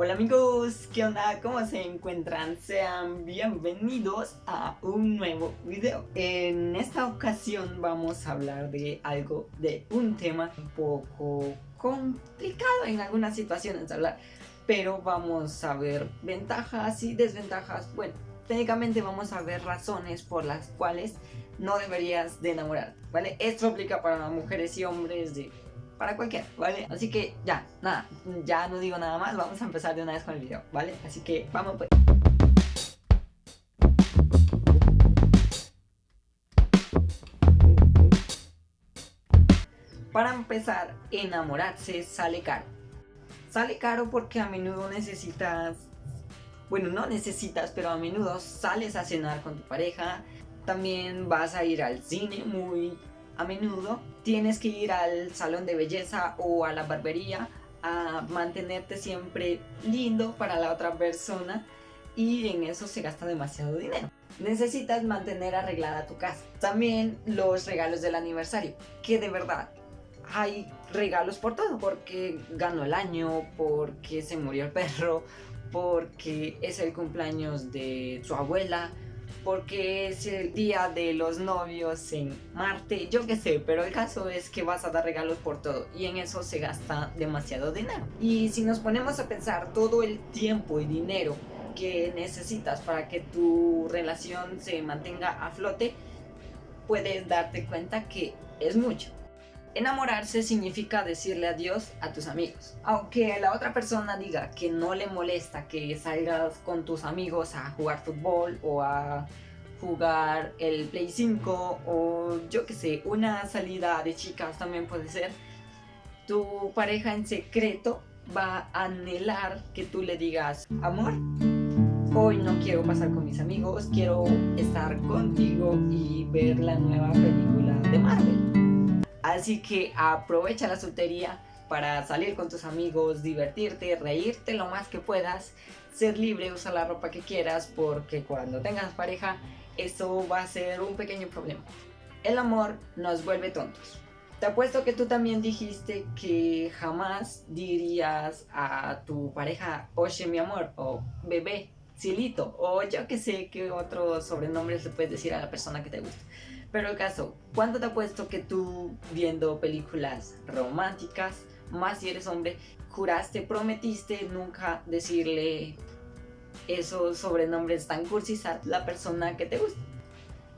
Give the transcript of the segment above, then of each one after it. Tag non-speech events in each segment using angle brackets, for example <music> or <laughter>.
Hola amigos, ¿qué onda? ¿Cómo se encuentran? Sean bienvenidos a un nuevo video. En esta ocasión vamos a hablar de algo, de un tema un poco complicado en algunas situaciones hablar. Pero vamos a ver ventajas y desventajas. Bueno, técnicamente vamos a ver razones por las cuales no deberías de enamorar, ¿vale? Esto aplica para mujeres y hombres de para cualquiera, ¿vale? Así que ya, nada, ya no digo nada más, vamos a empezar de una vez con el video, ¿vale? Así que vamos pues. Para empezar, enamorarse sale caro. Sale caro porque a menudo necesitas, bueno, no necesitas, pero a menudo sales a cenar con tu pareja, también vas a ir al cine muy a menudo tienes que ir al salón de belleza o a la barbería a mantenerte siempre lindo para la otra persona y en eso se gasta demasiado dinero. Necesitas mantener arreglada tu casa. También los regalos del aniversario, que de verdad hay regalos por todo, porque ganó el año, porque se murió el perro, porque es el cumpleaños de su abuela, porque es el día de los novios en Marte, yo qué sé, pero el caso es que vas a dar regalos por todo y en eso se gasta demasiado dinero. Y si nos ponemos a pensar todo el tiempo y dinero que necesitas para que tu relación se mantenga a flote, puedes darte cuenta que es mucho. Enamorarse significa decirle adiós a tus amigos. Aunque la otra persona diga que no le molesta que salgas con tus amigos a jugar fútbol o a jugar el Play 5 o yo que sé, una salida de chicas también puede ser, tu pareja en secreto va a anhelar que tú le digas, amor, hoy no quiero pasar con mis amigos, quiero estar contigo y ver la nueva película de Marvel. Así que aprovecha la soltería para salir con tus amigos, divertirte, reírte lo más que puedas, ser libre, usar la ropa que quieras, porque cuando tengas pareja, eso va a ser un pequeño problema. El amor nos vuelve tontos. Te apuesto que tú también dijiste que jamás dirías a tu pareja, oye mi amor, o bebé, Silito, o yo que sé qué otros sobrenombres le puedes decir a la persona que te gusta. Pero el caso, ¿cuánto te apuesto que tú viendo películas románticas, más si eres hombre, juraste, prometiste nunca decirle esos sobrenombres tan cursis a la persona que te gusta?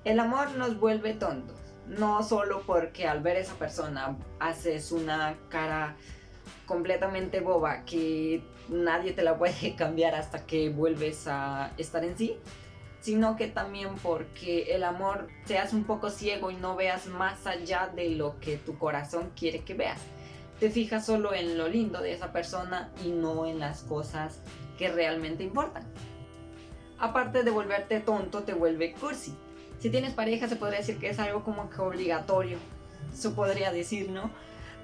El amor nos vuelve tontos, no solo porque al ver a esa persona haces una cara completamente boba que nadie te la puede <laughs> cambiar hasta que vuelves a estar en sí, sino que también porque el amor seas un poco ciego y no veas más allá de lo que tu corazón quiere que veas. Te fijas solo en lo lindo de esa persona y no en las cosas que realmente importan. Aparte de volverte tonto, te vuelve cursi. Si tienes pareja se podría decir que es algo como que obligatorio. Eso podría decir, ¿no?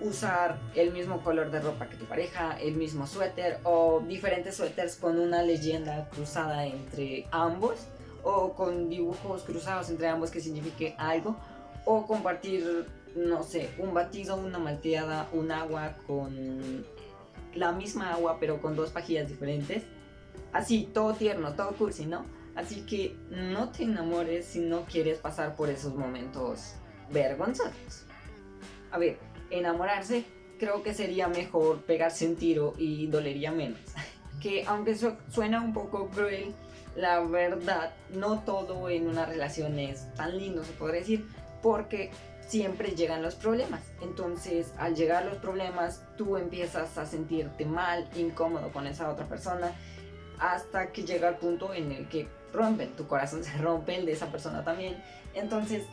usar el mismo color de ropa que tu pareja, el mismo suéter o diferentes suéteres con una leyenda cruzada entre ambos o con dibujos cruzados entre ambos que signifique algo o compartir, no sé, un batido, una malteada, un agua con la misma agua pero con dos pajillas diferentes. Así, todo tierno, todo cursi, ¿no? Así que no te enamores si no quieres pasar por esos momentos vergonzosos. A ver, enamorarse, creo que sería mejor pegarse un tiro y dolería menos. <laughs> que aunque eso suena un poco cruel, la verdad, no todo en una relación es tan lindo, se podría decir, porque siempre llegan los problemas. Entonces, al llegar los problemas, tú empiezas a sentirte mal, incómodo con esa otra persona, hasta que llega el punto en el que rompen, tu corazón <laughs> se rompe, el de esa persona también. Entonces,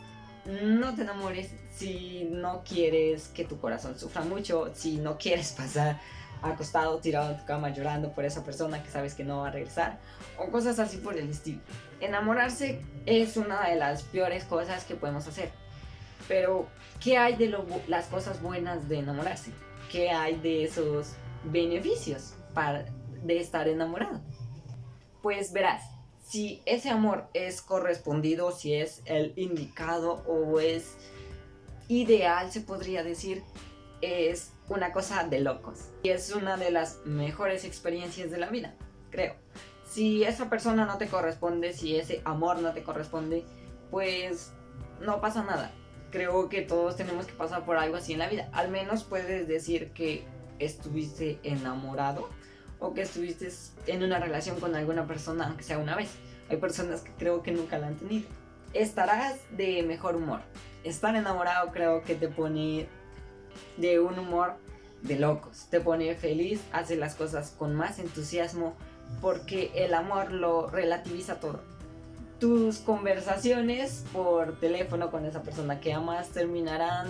no te enamores si no quieres que tu corazón sufra mucho, si no quieres pasar acostado, tirado en tu cama llorando por esa persona que sabes que no va a regresar o cosas así por el estilo. Enamorarse es una de las peores cosas que podemos hacer. Pero, ¿qué hay de las cosas buenas de enamorarse? ¿Qué hay de esos beneficios para, de estar enamorado? Pues verás, si ese amor es correspondido, si es el indicado o es ideal, se podría decir, es una cosa de locos. Y es una de las mejores experiencias de la vida, creo. Si esa persona no te corresponde, si ese amor no te corresponde, pues no pasa nada. Creo que todos tenemos que pasar por algo así en la vida. Al menos puedes decir que estuviste enamorado o que estuviste en una relación con alguna persona, aunque sea una vez. Hay personas que creo que nunca la han tenido. Estarás de mejor humor. Estar enamorado creo que te pone de un humor de locos. Te pone feliz, hace las cosas con más entusiasmo porque el amor lo relativiza todo. Tus conversaciones por teléfono con esa persona que amas terminarán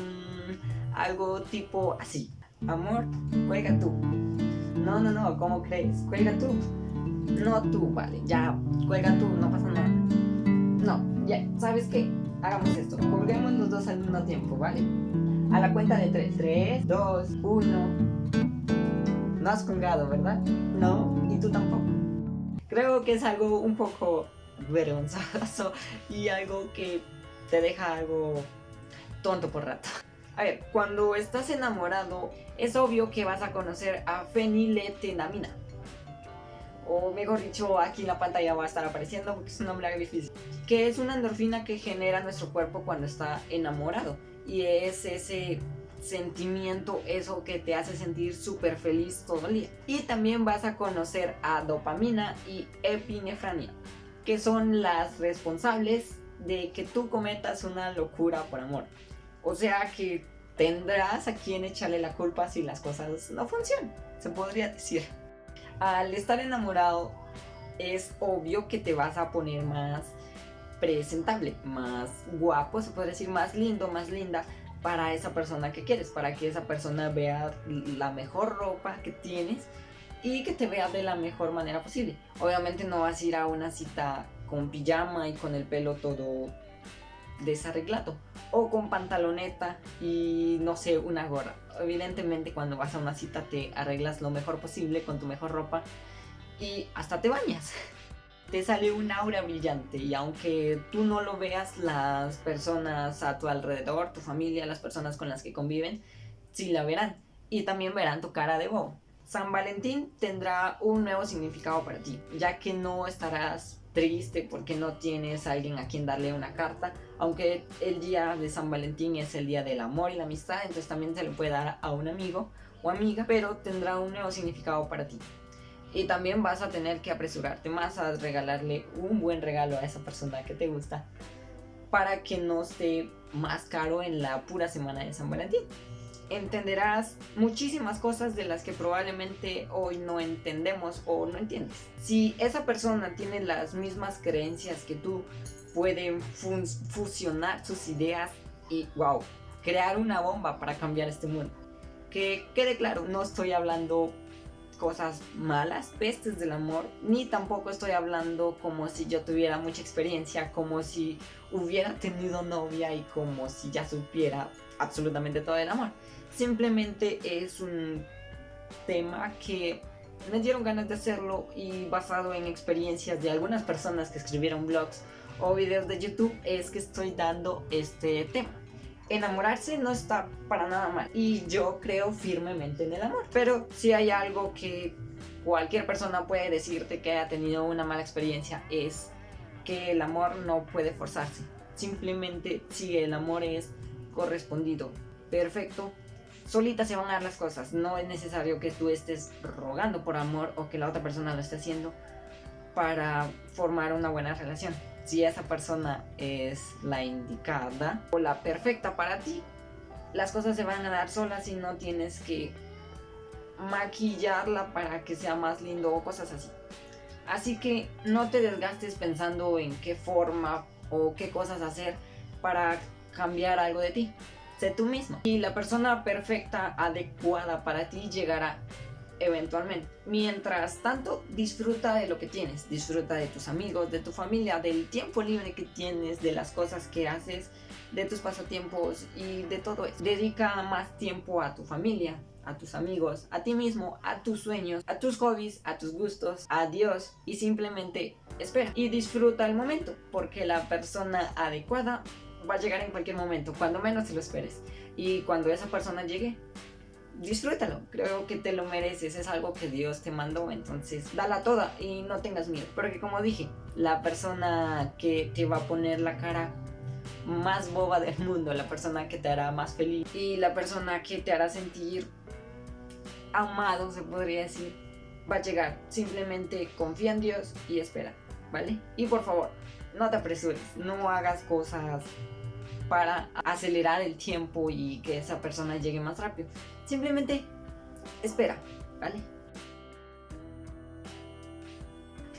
algo tipo así. Amor, juega tú. No, no, no, ¿cómo crees? Juega tú. No tú, vale, ya, juega tú, no pasa nada. No, ya, ¿sabes qué? Hagamos esto, juguemos los dos al mismo tiempo, ¿vale? A la cuenta de tres. Tres, dos, uno. No has colgado, ¿verdad? No, y tú tampoco. Creo que es algo un poco vergonzoso y algo que te deja algo tonto por rato. A ver, cuando estás enamorado, es obvio que vas a conocer a feniletenamina. O mejor dicho, aquí en la pantalla va a estar apareciendo porque es un nombre difícil. Que es una endorfina que genera nuestro cuerpo cuando está enamorado. Y es ese sentimiento, eso que te hace sentir súper feliz todo el día. Y también vas a conocer a dopamina y epinefrina, que son las responsables de que tú cometas una locura por amor. O sea que tendrás a quien echarle la culpa si las cosas no funcionan, se podría decir. Al estar enamorado es obvio que te vas a poner más presentable, más guapo, se puede decir, más lindo, más linda para esa persona que quieres, para que esa persona vea la mejor ropa que tienes y que te vea de la mejor manera posible. Obviamente no vas a ir a una cita con pijama y con el pelo todo desarreglado o con pantaloneta y no sé, una gorra. Evidentemente cuando vas a una cita te arreglas lo mejor posible con tu mejor ropa y hasta te bañas. Te sale un aura brillante y aunque tú no lo veas, las personas a tu alrededor, tu familia, las personas con las que conviven, sí la verán y también verán tu cara de bobo. San Valentín tendrá un nuevo significado para ti, ya que no estarás triste porque no tienes a alguien a quien darle una carta, aunque el día de San Valentín es el día del amor y la amistad, entonces también se le puede dar a un amigo o amiga, pero tendrá un nuevo significado para ti. Y también vas a tener que apresurarte más a regalarle un buen regalo a esa persona que te gusta para que no esté más caro en la pura semana de San Valentín entenderás muchísimas cosas de las que probablemente hoy no entendemos o no entiendes. Si esa persona tiene las mismas creencias que tú, pueden fusionar sus ideas y, wow, crear una bomba para cambiar este mundo. Que quede claro, no estoy hablando cosas malas, pestes del amor, ni tampoco estoy hablando como si yo tuviera mucha experiencia, como si hubiera tenido novia y como si ya supiera absolutamente todo el amor. Simplemente es un tema que me dieron ganas de hacerlo y basado en experiencias de algunas personas que escribieron blogs o videos de YouTube es que estoy dando este tema. Enamorarse no está para nada mal y yo creo firmemente en el amor. Pero si hay algo que cualquier persona puede decirte que haya tenido una mala experiencia es que el amor no puede forzarse. Simplemente si el amor es correspondido, perfecto, solitas se van a dar las cosas. No es necesario que tú estés rogando por amor o que la otra persona lo esté haciendo para formar una buena relación. Si esa persona es la indicada o la perfecta para ti, las cosas se van a dar solas y no tienes que maquillarla para que sea más lindo o cosas así. Así que no te desgastes pensando en qué forma o qué cosas hacer para cambiar algo de ti sé tú mismo. Y la persona perfecta, adecuada para ti llegará eventualmente. Mientras tanto, disfruta de lo que tienes, disfruta de tus amigos, de tu familia, del tiempo libre que tienes, de las cosas que haces, de tus pasatiempos y de todo eso. Dedica más tiempo a tu familia, a tus amigos, a ti mismo, a tus sueños, a tus hobbies, a tus gustos, a Dios y simplemente espera y disfruta el momento porque la persona adecuada va a llegar en cualquier momento, cuando menos te lo esperes. Y cuando esa persona llegue, disfrútalo, creo que te lo mereces, es algo que Dios te mandó, entonces dala toda y no tengas miedo, porque como dije, la persona que te va a poner la cara más boba del mundo, la persona que te hará más feliz y la persona que te hará sentir amado, se podría decir, va a llegar. Simplemente confía en Dios y espera, ¿vale? Y por favor, no te apresures, no hagas cosas para acelerar el tiempo y que esa persona llegue más rápido. Simplemente espera, ¿vale?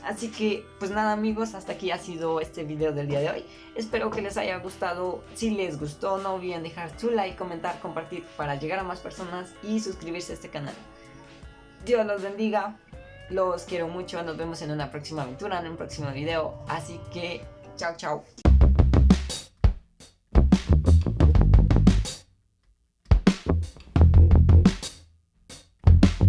Así que, pues nada amigos, hasta aquí ha sido este video del día de hoy. Espero que les haya gustado. Si les gustó, no olviden dejar su like, comentar, compartir para llegar a más personas y suscribirse a este canal. Dios los bendiga, los quiero mucho, nos vemos en una próxima aventura, en un próximo video. Así que, chao chao.